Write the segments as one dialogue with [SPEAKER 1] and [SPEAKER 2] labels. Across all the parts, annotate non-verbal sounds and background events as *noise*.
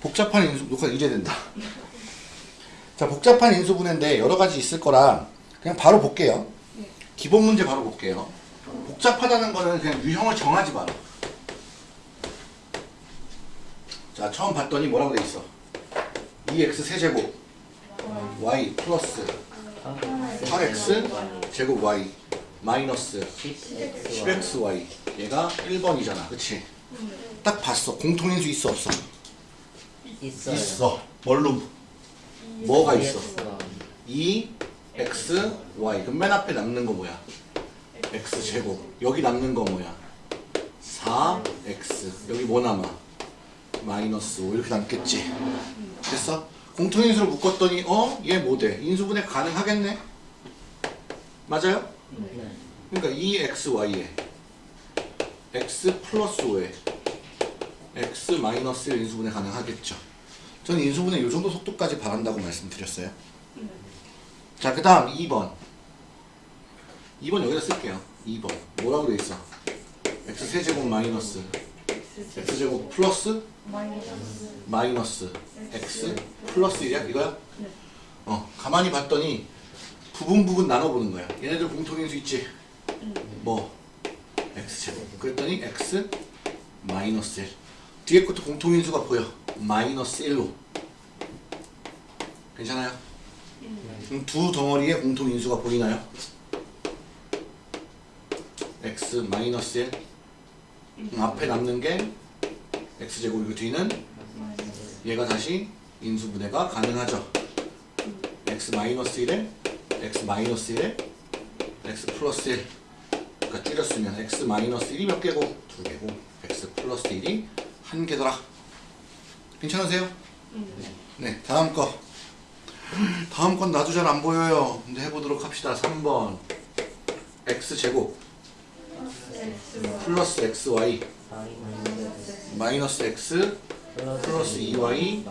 [SPEAKER 1] 복잡한 인수 녹화 이제 된다. 자 복잡한 인수분해인데 여러 가지 있을 거라 그냥 바로 볼게요. 기본 문제 바로 볼게요. 복잡하다는 거는 그냥 유형을 정하지 마라. 자 처음 봤더니 뭐라고 돼 있어? 2x 세제곱 y 플러스 8x 제곱 y 마이너스 10xy 얘가 1번이잖아 그치? 딱 봤어 공통인수 있어 없어?
[SPEAKER 2] 있어요.
[SPEAKER 1] 있어 뭘로? 뭐가 있어?
[SPEAKER 2] EX가
[SPEAKER 1] 2 x y 그럼 맨 앞에 남는 거 뭐야? x 제곱 여기 남는 거 뭐야? 4 x 여기 뭐 남아? 마이너스 5 이렇게 남겠지 됐어? 공통인수를 묶었더니 어? 얘 뭐 돼? 인수분해 가능하겠네? 맞아요?
[SPEAKER 2] 네.
[SPEAKER 1] 그러니까 2xy에 x 플러스 5에 x 마이너스 1 인수분해 가능하겠죠. 저는 인수분해 이 정도 속도까지 바란다고 말씀드렸어요. 자, 그 다음 2번. 2번 여기다 쓸게요. 2번. 뭐라고 돼 있어? x 세제곱 마이너스 x 제곱 플러스 마이너스 x 플러스 1이야? 이거야? 어, 가만히 봤더니 부분 부분 나눠보는 거야. 얘네들 공통인수 있지? 뭐? x제곱. 그랬더니 x 마이너스 1. 뒤에 것도 공통인수가 보여. 마이너스 1로. 괜찮아요? 그럼 두 덩어리의 공통인수가 보이나요? x 마이너스 1. 그럼 앞에 남는 게 x제곱이고 뒤는 얘가 다시 인수분해가 가능하죠. x 마이너스 1에 x 마이너스 1에 x 플러스 1 그러니까 줄였으면 x 마이너스 1이 몇 개고? 두 개고. x 플러스 1이 한 개더라. 괜찮으세요? 네 다음 거. 다음 건 나도 잘 안 보여요. 근데 해보도록 합시다. 3번. x 제곱. 플러스 xy 마이너스 x 플러스 2y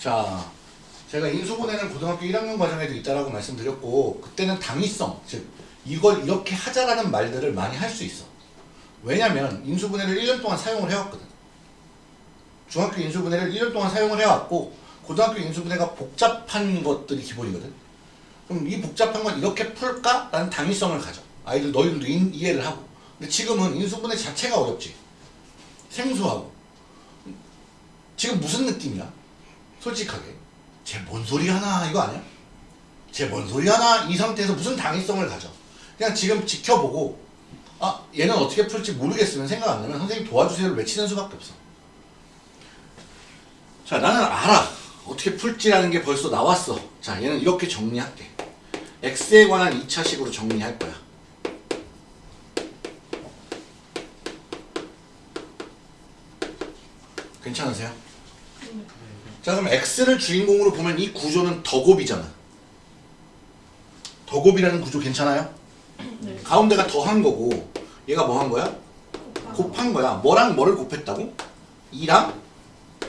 [SPEAKER 1] 자, 제가 인수분해는 고등학교 1학년 과정에도 있다라고 말씀드렸고 그때는 당위성, 즉 이걸 이렇게 하자라는 말들을 많이 할 수 있어. 왜냐면 인수분해를 1년 동안 사용을 해왔거든. 중학교 인수분해를 1년 동안 사용을 해왔고 고등학교 인수분해가 복잡한 것들이 기본이거든. 그럼 이 복잡한 건 이렇게 풀까? 라는 당위성을 가져. 아이들 너희들도 인- 이해를 하고. 근데 지금은 인수분해 자체가 어렵지. 생소하고. 지금 무슨 느낌이야? 솔직하게 쟤 뭔 소리 하나 이거 아니야? 쟤 뭔 소리 하나? 이 상태에서 무슨 당위성을 가져? 그냥 지금 지켜보고 아 얘는 어떻게 풀지 모르겠으면 생각 안 나면 선생님 도와주세요를 외치는 수밖에 없어. 자 나는 알아. 어떻게 풀지라는 게 벌써 나왔어. 자 얘는 이렇게 정리할게. X에 관한 2차식으로 정리할 거야. 괜찮으세요? 자 그럼 x를 주인공으로 보면 이 구조는 덕곱이잖아. 덕곱이라는 구조 괜찮아요? 가운데가 더한 거고 얘가 뭐 한 거야? 곱한 거야. 뭐랑 뭐를 곱했다고? 2랑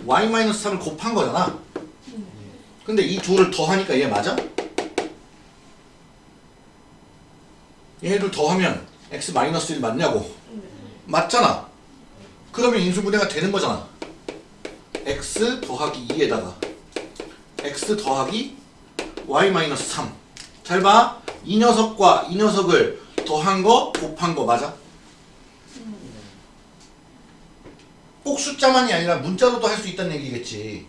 [SPEAKER 1] y-3을 곱한 거잖아. 근데 이 둘을 더하니까 얘 맞아? 얘들 더하면 x-1 맞냐고. 맞잖아. 그러면 인수분해가 되는 거잖아 x 더하기 2에다가 x 더하기 y-3 잘 봐. 이 녀석과 이 녀석을 더한 거 곱한 거 맞아? 꼭 숫자만이 아니라 문자로도 할 수 있다는 얘기겠지.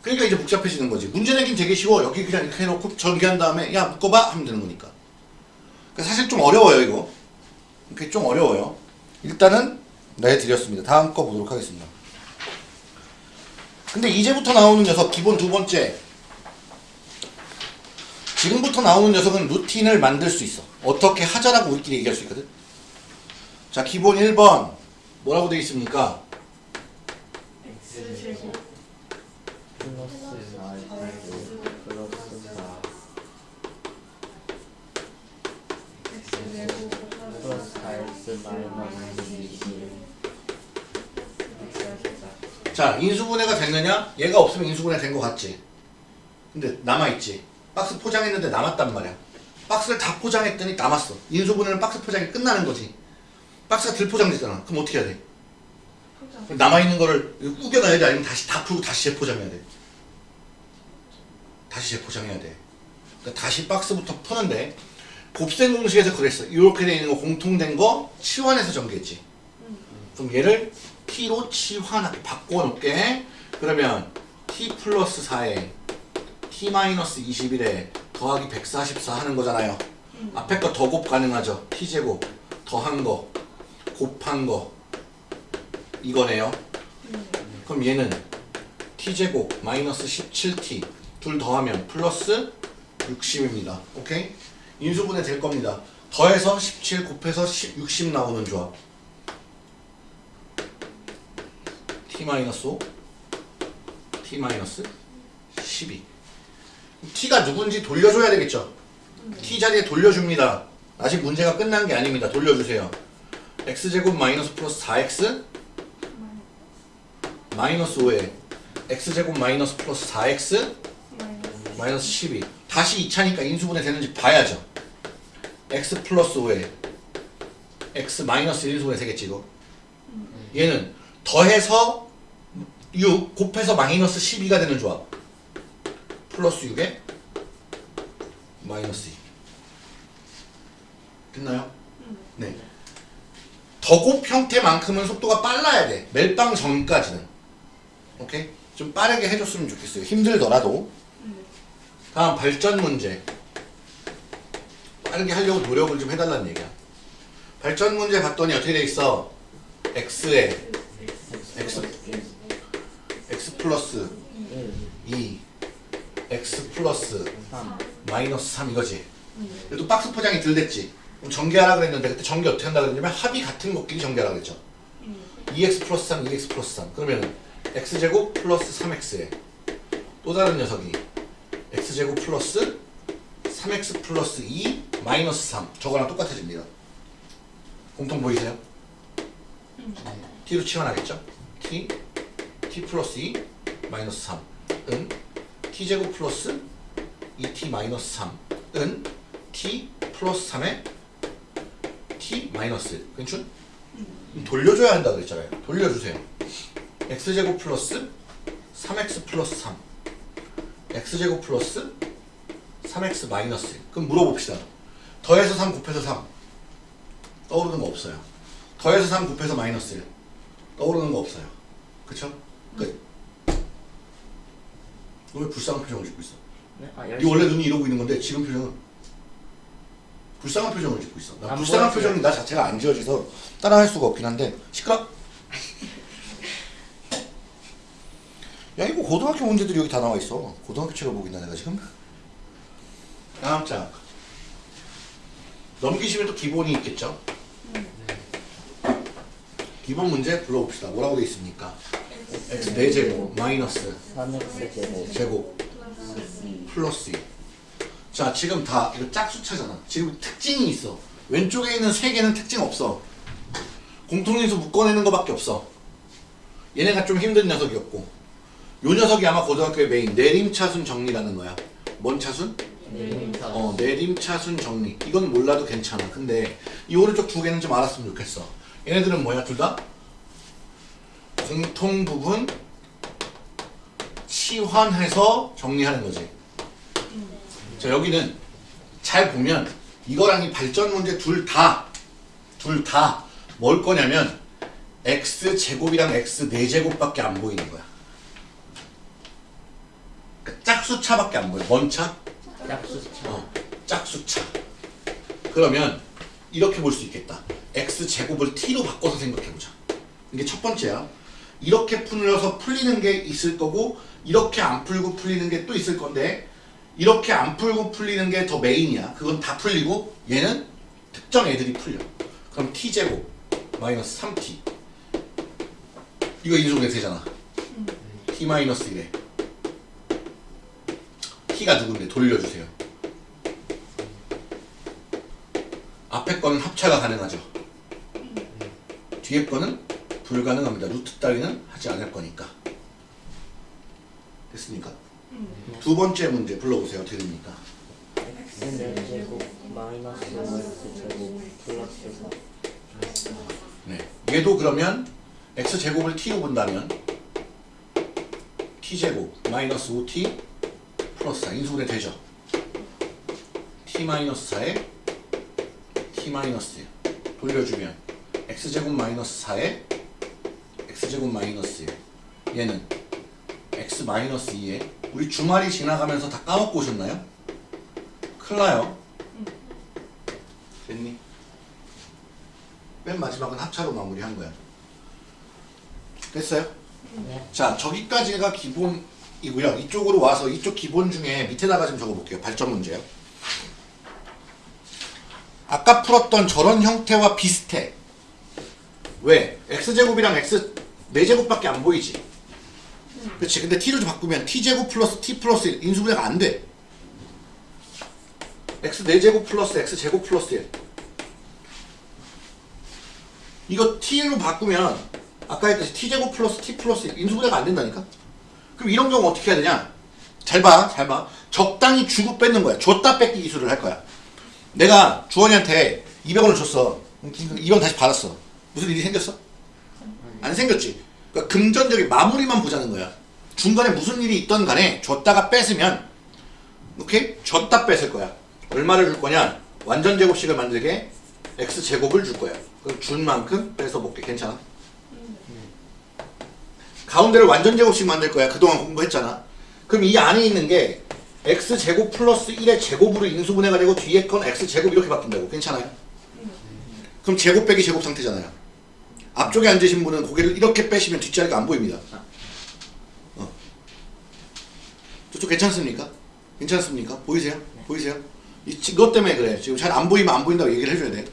[SPEAKER 1] 그러니까 이제 복잡해지는 거지. 문제 내긴 되게 쉬워. 여기 그냥 이렇게 해놓고 전개한 다음에 야 묶어봐 하면 되는 거니까. 그러니까 사실 좀 어려워요 이거. 이게 좀 어려워요. 일단은 내드렸습니다. 다음 거 보도록 하겠습니다. 근데 이제부터 나오는 녀석 기본 두 번째. 지금부터 나오는 녀석은 루틴을 만들 수 있어. 어떻게 하자라고 우리끼리 얘기할 수 있거든. 자 기본 1번. 뭐라고 되어 있습니까 자 인수분해가 됐느냐 얘가 없으면 인수분해 된거 같지 근데 남아있지 박스 포장했는데 남았단 말이야. 박스를 다 포장했더니 남았어. 인수분해는 박스 포장이 끝나는 거지. 박스가 덜 포장됐잖아. 그럼 어떻게 해야 돼?
[SPEAKER 3] 포장.
[SPEAKER 1] 남아있는 거를 우겨놔야 돼? 아니면 다시 다 풀고 다시 재포장해야 돼? 다시 재포장해야 돼. 그러니까 다시 박스부터 푸는데 곱셈 공식에서 그랬어. 이렇게 돼 있는 거 공통된 거 치환해서 전개했지. 그럼 얘를 t로 치환하게 바꿔놓게 그러면 t 플러스 4에 t 마이너스 21에 더하기 144 하는 거잖아요. 앞에 거 더 곱 가능하죠. t제곱 더한 거 곱한 거 이거네요. 그럼 얘는 t제곱 마이너스 17t 둘 더하면 플러스 60입니다. 오케이? 인수분해 될 겁니다. 더해서 17 곱해서 10, 60 나오는 조합. T 마이너스 5 t 마이너스 12 t가 누군지 돌려줘야 되겠죠? t 자리에 돌려줍니다. 아직 문제가 끝난 게 아닙니다. 돌려주세요. x제곱 마이너스 플러스 4x 마이너스 5에 x제곱 마이너스 플러스 4x
[SPEAKER 3] 마이너스.
[SPEAKER 1] 마이너스 12 다시 2차니까 인수분해 되는지 봐야죠 x 플러스 5에 x 마이너스 1인수분해 되겠지 이거 얘는 더해서 6 곱해서 마이너스 12가 되는 조합 플러스 6에 마이너스 2 됐나요? 네 더곱 형태만큼은 속도가 빨라야 돼 멜빵 전까지는 오케이? 좀 빠르게 해줬으면 좋겠어요 힘들더라도 다음 발전 문제. 빠르게 하려고 노력을 좀 해달라는 얘기야. 발전 문제 봤더니 어떻게 돼 있어? x에 x x 플러스 2 x 플러스
[SPEAKER 2] 3
[SPEAKER 1] 마이너스 3 이거지. 그래도 박스 포장이 덜 됐지. 그럼 전개하라 그랬는데 그때 전개 어떻게 한다 그랬냐면 합이 같은 것끼리 전개하라 그랬죠. 2x 플러스 3, 2x 플러스 3. 그러면 x제곱 플러스 3x에 또 다른 녀석이 x제곱 플러스 3x 플러스 2 마이너스 3 저거랑 똑같아집니다. 공통 보이세요? t로 치환하겠죠? t t 플러스 2 마이너스 3은 t제곱 플러스 2t 마이너스 3은 t 플러스 3에 t 마이너스 1 괜찮? 돌려줘야 한다 그랬잖아요. 돌려주세요. x제곱 플러스 3x 플러스 3 x제곱 플러스 3x 마이너스 1 그럼 물어봅시다. 더해서 3 곱해서 3 떠오르는 거 없어요. 더해서 3 곱해서 마이너스 1 떠오르는 거 없어요. 그쵸? 끝. 너왜 불쌍한 표정을 짓고 있어?
[SPEAKER 2] 네? 아,
[SPEAKER 1] 네
[SPEAKER 2] 열심히
[SPEAKER 1] 원래 눈이 이러고 있는 건데 지금 표정은 불쌍한 표정을 짓고 있어. 나
[SPEAKER 2] 안
[SPEAKER 1] 불쌍한
[SPEAKER 2] 보여줘요.
[SPEAKER 1] 표정이 나 자체가 안 지어져서 따라할 수가 없긴 한데 시끄러. *laughs* 야 이거 고등학교 문제들이 여기 다 나와 있어. 고등학교 책을 보고 있나 내가 지금? 다음 장. 넘기시면 또 기본이 있겠죠. 기본 문제 불러봅시다. 뭐라고 돼 있습니까? X 4제곱 마이너스
[SPEAKER 2] 3x 제곱
[SPEAKER 1] 제곱 플러스 2. 자, 지금 다 이거 짝수차잖아. 지금 특징이 있어. 왼쪽에 있는 세 개는 특징 없어. 공통인수 묶어내는 거밖에 없어. 얘네가 좀 힘든 녀석이었고. 요 녀석이 아마 고등학교의 메인 내림차순 정리라는 거야. 뭔 차순?
[SPEAKER 2] 내림차
[SPEAKER 1] 어, 내림차순 정리. 이건 몰라도 괜찮아. 근데 이 오른쪽 두 개는 좀 알았으면 좋겠어. 얘네들은 뭐야, 둘 다? 공통 부분 치환해서 정리하는 거지. 자, 여기는 잘 보면 이거랑 이 발전 문제 둘 다, 둘 다 뭘 거냐면 x 제곱이랑 x 4제곱밖에 안 보이는 거야. 그러니까 짝수차밖에 안 보여. 뭔 차?
[SPEAKER 2] 짝수차
[SPEAKER 1] 어, 짝수차. 그러면 이렇게 볼 수 있겠다. x 제곱을 t로 바꿔서 생각해보자. 이게 첫 번째야. 이렇게 풀려서 풀리는 게 있을 거고 이렇게 안 풀고 풀리는 게 또 있을 건데 이렇게 안 풀고 풀리는 게 더 메인이야. 그건 다 풀리고 얘는 특정 애들이 풀려. 그럼 t 제곱 마이너스 3t 이거 인수분해 되잖아. t 마이너스 1에 t가 누군데 돌려주세요. 앞에 거는 합차가 가능하죠. 뒤에 거는 불가능합니다. 루트 따위는 하지 않을 거니까. 됐습니까? 두 번째 문제 불러보세요. 어떻게 됩니까?
[SPEAKER 2] X는 제곱 마이너스 X 제곱 플러스 4
[SPEAKER 1] 네. 얘도 그러면 x 제곱을 t로 본다면 t 제곱 마이너스 5t 플러스 4 인수분해 되죠. t 마이너스 4에 t 마이너스 1 돌려주면 x 제곱 마이너스 4에 x 제곱 마이너스 1 얘는 x 마이너스 2에 우리 주말이 지나가면서 다 까먹고 오셨나요? 큰일 나요. 됐니? 맨 마지막은 합차로 마무리한 거야. 됐어요?
[SPEAKER 2] 네.
[SPEAKER 1] 자, 저기까지가 기본이고요. 이쪽으로 와서 이쪽 기본 중에 밑에다가 좀 적어볼게요. 발전 문제요. 아까 풀었던 저런 형태와 비슷해. 왜? x제곱이랑 x 4제곱밖에 안 보이지. 그렇지. 근데 t를 좀 바꾸면 t제곱 플러스 t 플러스 1 인수분해가 안 돼. x 4제곱 플러스 x제곱 플러스 1 이거 t로 바꾸면 아까 했듯이 t제곱 플러스 t 플러스 1 인수분해가 안 된다니까? 그럼 이런 경우 어떻게 해야 되냐? 잘 봐, 잘 봐. 적당히 주고 뺏는 거야. 줬다 뺏기 기술을 할 거야. 내가 주원이한테 200원을 줬어. 200원 다시 받았어. 무슨 일이 생겼어? 안 생겼지. 그러니까 금전적인 마무리만 보자는 거야. 중간에 무슨 일이 있던 간에 줬다가 뺏으면 오케이? 줬다 뺏을 거야. 얼마를 줄 거냐? 완전 제곱식을 만들게 x 제곱을 줄 거야. 그럼 준 만큼 뺏어 볼게. 괜찮아? 가운데를 완전 제곱식 만들 거야. 그동안 공부했잖아. 그럼 이 안에 있는 게 x 제곱 플러스 1의 제곱으로 인수분해가 되고 뒤에 건 x 제곱 이렇게 바뀐다고. 괜찮아요? 그럼 제곱 빼기 제곱 상태잖아요. 앞쪽에 앉으신 분은 고개를 이렇게 빼시면 뒷자리가 안 보입니다. 어. 저쪽 괜찮습니까? 괜찮습니까? 보이세요? 보이세요? 이- 이것 때문에 그래. 지금 잘 안 보이면 안 보인다고 얘기를 해줘야 돼.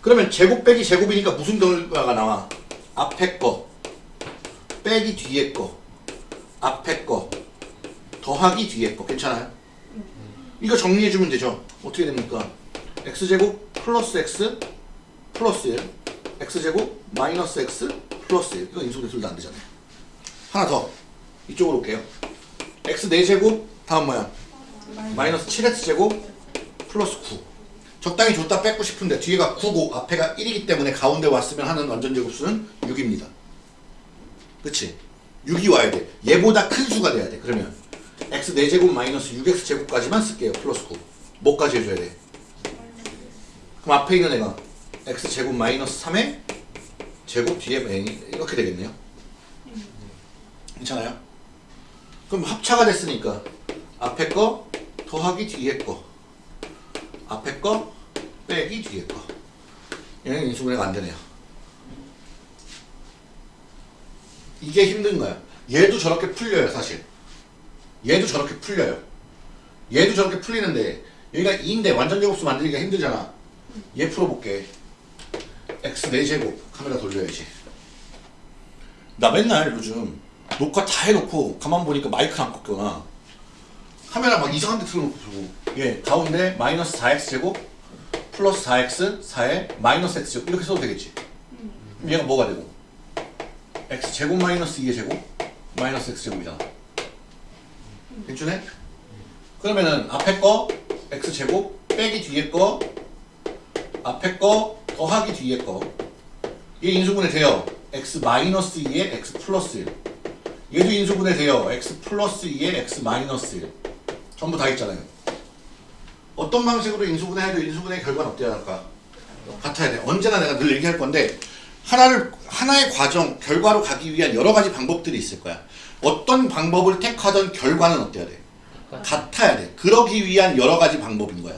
[SPEAKER 1] 그러면 제곱 빼기 제곱이니까 무슨 결과가 나와? 앞에 거 빼기 뒤에 거 앞에 거 더하기 뒤에 거 괜찮아요? 이거 정리해주면 되죠. 어떻게 됩니까? x제곱 플러스 x 플러스 1 x제곱 마이너스 x 플러스 1 이거 인수분해 둘다안 되잖아요. 하나 더 이쪽으로 올게요. x 4제곱 다음 뭐야? 마이너스 7x제곱 플러스 9 적당히 줬다 뺏고 싶은데 뒤에가 9고 앞에가 1이기 때문에 가운데 왔으면 하는 완전 제곱수는 6입니다. 그치? 6이 와야 돼. 얘보다 큰 수가 돼야 돼. 그러면 x 4제곱 마이너스 6x 제곱까지만 쓸게요. 플러스 9. 뭐까지 해줘야 돼? 그럼 앞에 있는 애가 x 제곱 마이너스 3의 제곱 뒤에 n이 이렇게 되겠네요. 괜찮아요? 그럼 합차가 됐으니까 앞에 거 더하기 뒤에 거 앞에 거 빼기 뒤에 거 얘는 인수분해가 안 되네요. 이게 힘든 거야. 얘도 저렇게 풀려요, 사실. 얘도 저렇게 풀려요. 얘도 저렇게 풀리는데 여기가 2인데 완전 제곱수 만들기가 힘들잖아. 얘 풀어볼게. X 4제곱 카메라 돌려야지. 나 맨날 요즘 녹화 다 해놓고 가만 보니까 마이크 안 꺾거나 카메라 막 이상한 데 틀어놓고 보고 얘 가운데 마이너스 4x 제곱 플러스 4x 4에 마이너스 x 제곱 이렇게 써도 되겠지. 그럼 얘가 뭐가 되고? x 제곱 마이너스 2의 제곱 마이너스 x 제곱이잖아. 괜찮네? 그러면은 앞에 거 x 제곱 빼기 뒤에 거 앞에 거 더하기 뒤에 거 얘 인수분해 돼요. x 마이너스 2에 x 플러스 1 얘도 인수분해 돼요. x 플러스 2에 x 마이너스 1 전부 다 있잖아요. 어떤 방식으로 인수분해 해도 인수분해의 결과는 어때야 할까? 같아야 돼. 언제나 내가 늘 얘기할 건데 하나를 하나의 과정 결과로 가기 위한 여러 가지 방법들이 있을 거야. 어떤 방법을 택하던 결과는 어때야 돼? 같아야 돼. 그러기 위한 여러 가지 방법인 거야.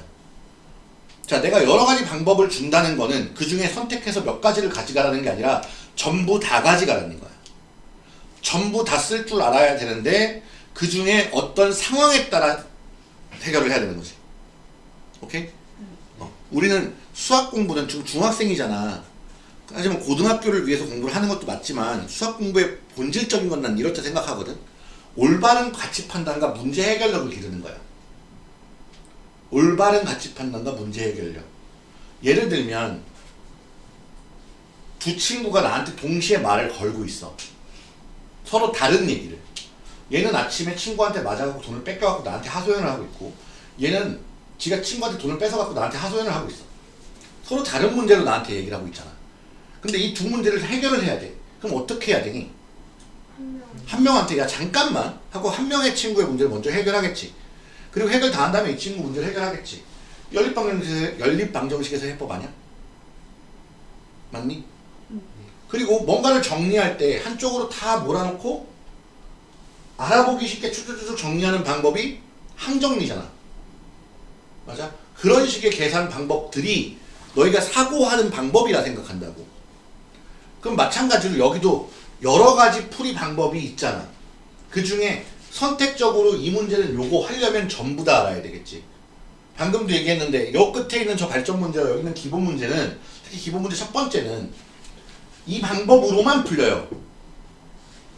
[SPEAKER 1] 자, 내가 여러 가지 방법을 준다는 거는 그 중에 선택해서 몇 가지를 가져가라는 게 아니라 전부 다 가져가라는 거야. 전부 다 쓸 줄 알아야 되는데 그 중에 어떤 상황에 따라 해결을 해야 되는 거지. 오케이? 어, 우리는 수학 공부는 지금 중학생이잖아. 하지만 고등학교를 위해서 공부를 하는 것도 맞지만 수학 공부의 본질적인 건 난 이렇게 생각하거든. 올바른 가치 판단과 문제 해결력을 기르는 거야. 올바른 가치 판단과 문제 해결력. 예를 들면 두 친구가 나한테 동시에 말을 걸고 있어. 서로 다른 얘기를. 얘는 아침에 친구한테 맞아갖고 돈을 뺏겨갖고 나한테 하소연을 하고 있고 얘는 지가 친구한테 돈을 뺏어갖고 나한테 하소연을 하고 있어. 서로 다른 문제로 나한테 얘기를 하고 있잖아. 근데 이 두 문제를 해결을 해야 돼. 그럼 어떻게 해야 되니?
[SPEAKER 3] 한 명.
[SPEAKER 1] 한 명한테 야 잠깐만 하고 한 명의 친구의 문제를 먼저 해결하겠지. 그리고 해결 다 한 다음에 이 친구 문제를 해결하겠지. 연립방정식에서 연립방정식에서 해법 아니야? 맞니? 그리고 뭔가를 정리할 때 한쪽으로 다 몰아놓고 알아보기 쉽게 쭉쭉쭉 정리하는 방법이 항정리잖아. 맞아? 그런 식의 계산 방법들이 너희가 사고하는 방법이라 생각한다고. 그럼 마찬가지로 여기도 여러 가지 풀이 방법이 있잖아. 그 중에 선택적으로 이 문제를 요거 하려면 전부 다 알아야 되겠지. 방금도 얘기했는데 요 끝에 있는 저 발전 문제와 여기 있는 기본 문제는 특히 기본 문제 첫 번째는 이 방법으로만 풀려요.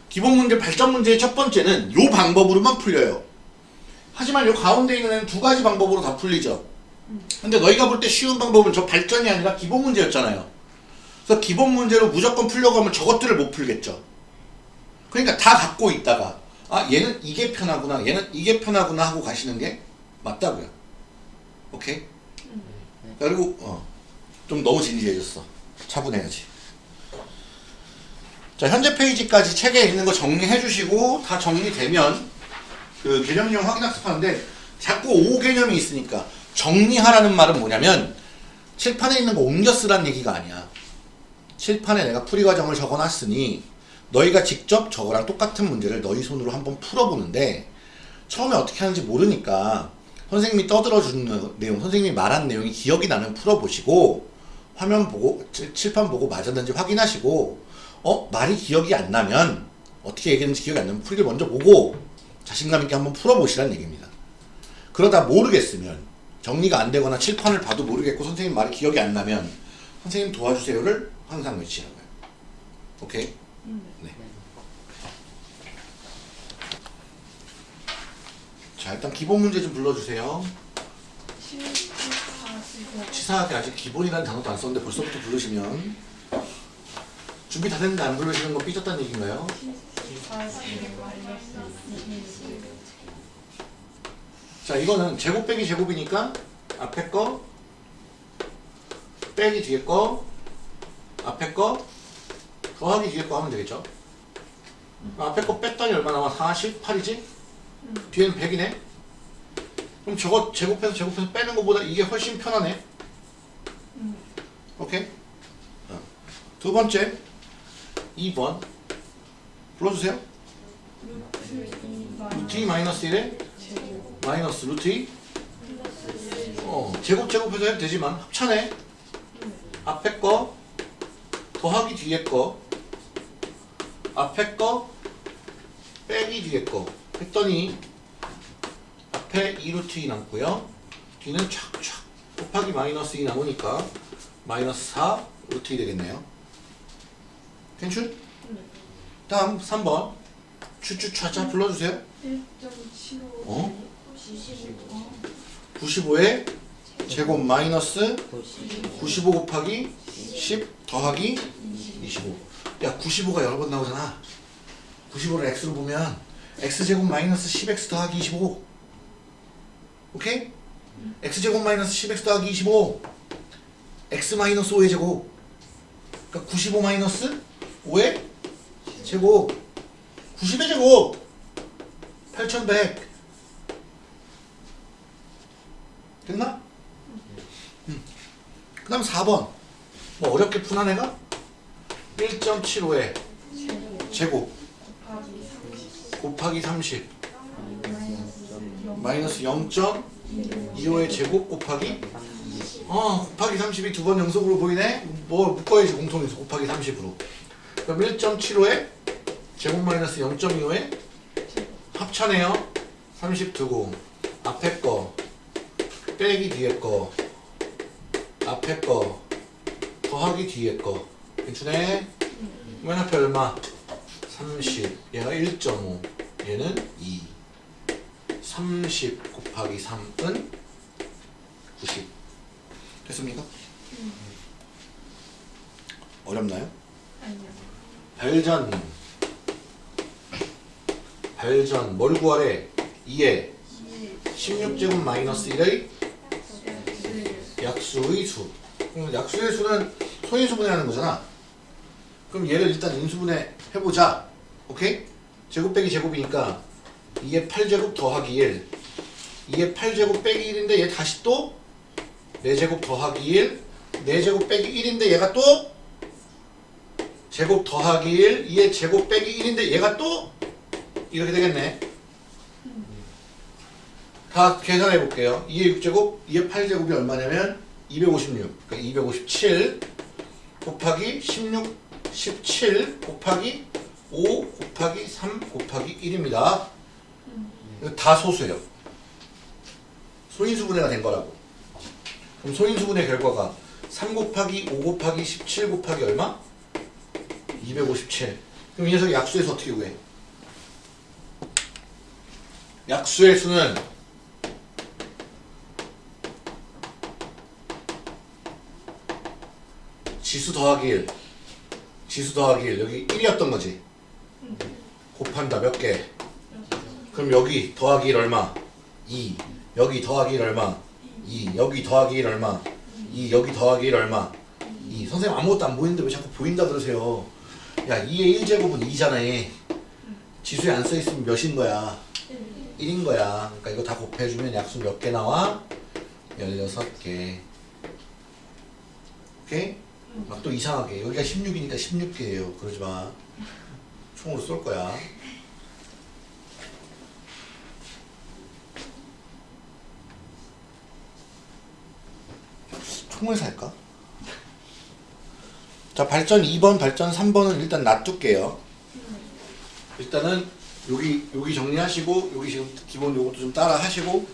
[SPEAKER 1] 기본 문제 발전 문제의 첫 번째는 요 방법으로만 풀려요. 하지만 요 가운데 있는 두 가지 방법으로 다 풀리죠. 근데 너희가 볼 때 쉬운 방법은 저 발전이 아니라 기본 문제였잖아요. 그래서 기본 문제로 무조건 풀려고 하면 저것들을 못 풀겠죠. 그러니까 다 갖고 있다가 아 얘는 이게 편하구나 얘는 이게 편하구나 하고 가시는 게 맞다고요. 오케이? 그리고 어, 좀 너무 진지해졌어. 차분해야지. 자 현재 페이지까지 책에 있는 거 정리해 주시고 다 정리되면 그 개념형 확인 학습하는데 자꾸 오 개념이 있으니까 정리하라는 말은 뭐냐면 칠판에 있는 거 옮겨 쓰라는 얘기가 아니야. 칠판에 내가 풀이 과정을 적어놨으니 너희가 직접 저거랑 똑같은 문제를 너희 손으로 한번 풀어보는데 처음에 어떻게 하는지 모르니까 선생님이 떠들어 주는 내용, 선생님이 말한 내용이 기억이 나면 풀어보시고 화면 보고 칠- 칠판 보고 맞았는지 확인하시고 어 말이 기억이 안 나면 어떻게 얘기했는지 기억이 안 나면 풀이를 먼저 보고 자신감 있게 한번 풀어보시라는 얘기입니다. 그러다 모르겠으면 정리가 안 되거나 칠판을 봐도 모르겠고 선생님 말이 기억이 안 나면 선생님 도와주세요를 항상 외치라고요. 오케이? 네. 자 일단 기본 문제 좀 불러주세요. 치사하게 아직 기본이라는 단어도 안 썼는데 벌써부터 부르시면 준비 다 됐는데 안 부르시는 건 삐졌다는 얘기인가요?
[SPEAKER 3] 실사시고 마이너스
[SPEAKER 1] 2자 이거는 제곱 빼기 제곱이니까 앞에 거 빼기 뒤에 거 앞에 거 더하기 뒤에 거 하면 되겠죠? 앞에 거 뺐더니 얼마 나와? 48이지? 뒤에는 100이네? 그럼 저거 제곱해서 제곱해서 빼는 것보다 이게 훨씬 편하네. 오케이? 어. 두 번째 2번. 불러주세요. 루트 2 마이너스 1에?
[SPEAKER 3] 제곱
[SPEAKER 1] 마이너스 루트 2 어, 제곱 제곱해서 해도 되지만 합차네 앞에 거 더하기 뒤에 거 앞에 거? 빼기 뒤에 거. 했더니 앞에 2루트 2 남고요. 뒤는 촥촥 곱하기 마이너스 2 남으니까 마이너스 4 루트 2 되겠네요. 괜찮? 다음 3번. 추추차차 불러주세요.
[SPEAKER 3] 1.75
[SPEAKER 1] 어?
[SPEAKER 3] 95
[SPEAKER 1] 95에 제곱. 마이너스
[SPEAKER 2] 95
[SPEAKER 1] 95 곱하기 10 더하기 25. 야, 95가 여러 번 나오잖아. 95를 x로 보면 x제곱 마이너스 10x 더하기 25. 오케이? x제곱 마이너스 10x 더하기 25. x 마이너스 5의 제곱. 그러니까 95 마이너스 5의 제곱. 90의 제곱. 8100. 됐나? 그 다음 4번 뭐 어렵게 푸나 내가? 1.75에 제곱
[SPEAKER 3] 곱하기 30
[SPEAKER 1] 곱하기 30 마이너스 0.25의 제곱 곱하기 어 곱하기 30이 두 번 연속으로 보이네? 뭐 묶어야지 공통에서. 곱하기 30으로. 그럼 1.75에 제곱 마이너스 0.25에 합차네요. 30 두고 앞에 거. 빼기 뒤에 거. 앞에 거. 더하기 뒤에 거 괜찮네 맨 앞에 얼마? 30 얘가 1.5 얘는 2 30 곱하기 3은 90 됐습니까? 어렵나요?
[SPEAKER 3] 아니요.
[SPEAKER 1] 발전. 발전. 뭘 구하래? 2에. 16제곱 마이너스 1의 약수의 수. 그럼 약수의 수는 소인수분해하는 거잖아 그럼 얘를 일단 인수분해 해보자. 오케이? 제곱 빼기 제곱이니까 2의 8제곱 더하기 1 2의 8제곱 빼기 1인데 얘 다시 또 4제곱 더하기 1 4제곱 빼기 1인데 얘가 또 제곱 더하기 1 2의 제곱 빼기 1인데 얘가 또 이렇게 되겠네. 다 계산해 볼게요. 2의 6제곱 2의 8제곱이 얼마냐면 256 그러니까 257 곱하기 16 17 곱하기 5 곱하기 3 곱하기 1입니다. 이거 다 소수예요. 소인수분해가 된 거라고. 그럼 소인수분해 결과가 3 곱하기 5 곱하기 17 곱하기 얼마? 257 그럼 이 녀석이 약수에서 어떻게 구해? 약수의 수는 지수 더하기 1 지수 더하기 1 여기 1이었던 거지 곱한다 몇 개? 그럼 여기 더하기 1 얼마? 2 여기 더하기 1 얼마? 2 여기 더하기 1 얼마? 2 여기 더하기 1 얼마? 2 선생님 아무것도 안 보이는데 왜 자꾸 보인다 그러세요 야 2의 1제곱은 2잖아 지수에 안 써있으면 몇인 거야? 1인 거야 그러니까 이거 다 곱해주면 약수 몇 개 나와? 16개 오케이? 막 또 이상하게. 여기가 16이니까 16개예요. 그러지 마. 총으로 쏠 거야. 총을 살까? 자 발전 2번 발전 3번은 일단 놔둘게요. 일단은 여기 여기 정리하시고 여기 지금 기본 요것도 좀 따라 하시고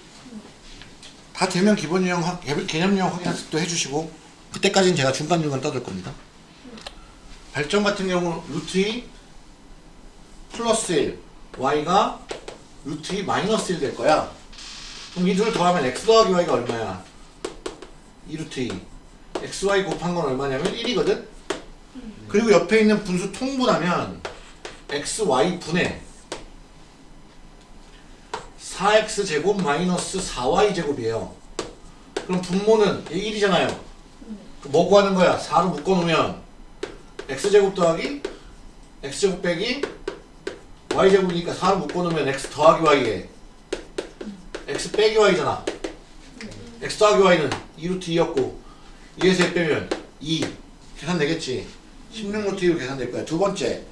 [SPEAKER 1] 다 되면 기본 유형 개념 유형 확인 학습도 해주시고 그때까지는 제가 중간중간 떠들 겁니다. 발전 같은 경우 루트 2 플러스 1 y가 루트 2 마이너스 1 될 거야. 그럼 이 둘 더하면 x 더하기 y가 얼마야? 2 루트 2 xy 곱한 건 얼마냐면 1이거든? 그리고 옆에 있는 분수 통분하면 xy 분의 4x 제곱 마이너스 4y 제곱이에요. 그럼 분모는 얘 1이잖아요 뭐 구하는 거야? 4로 묶어놓으면 x제곱 더하기 x제곱 빼기 y제곱이니까 4로 묶어놓으면 x 더하기 y에 x 빼기 y잖아. X 더하기 y는 2루트 2였고 2에서 1 빼면 2 계산되겠지? 16루트 2로 계산될 거야. 두 번째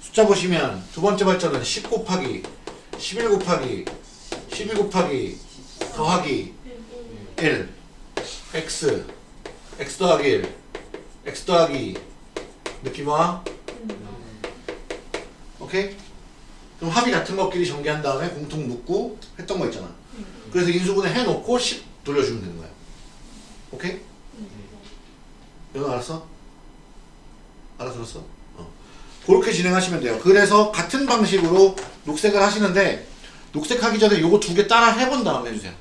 [SPEAKER 1] 숫자 보시면 두 번째 발전은 10 곱하기 11 곱하기 12 곱하기 더하기 1 x x 더하기 1 x 더하기 느낌 와? 오케이? 그럼 합이 같은 것끼리 전개한 다음에 공통 묶고 했던 거 있잖아 그래서 인수분해 해놓고 10 돌려주면 되는 거야 오케이? 이거 알았어? 알아들었어? 어. 그렇게 진행하시면 돼요 그래서 같은 방식으로 녹색을 하시는데 녹색하기 전에 요거 두 개 따라 해본 다음에 해주세요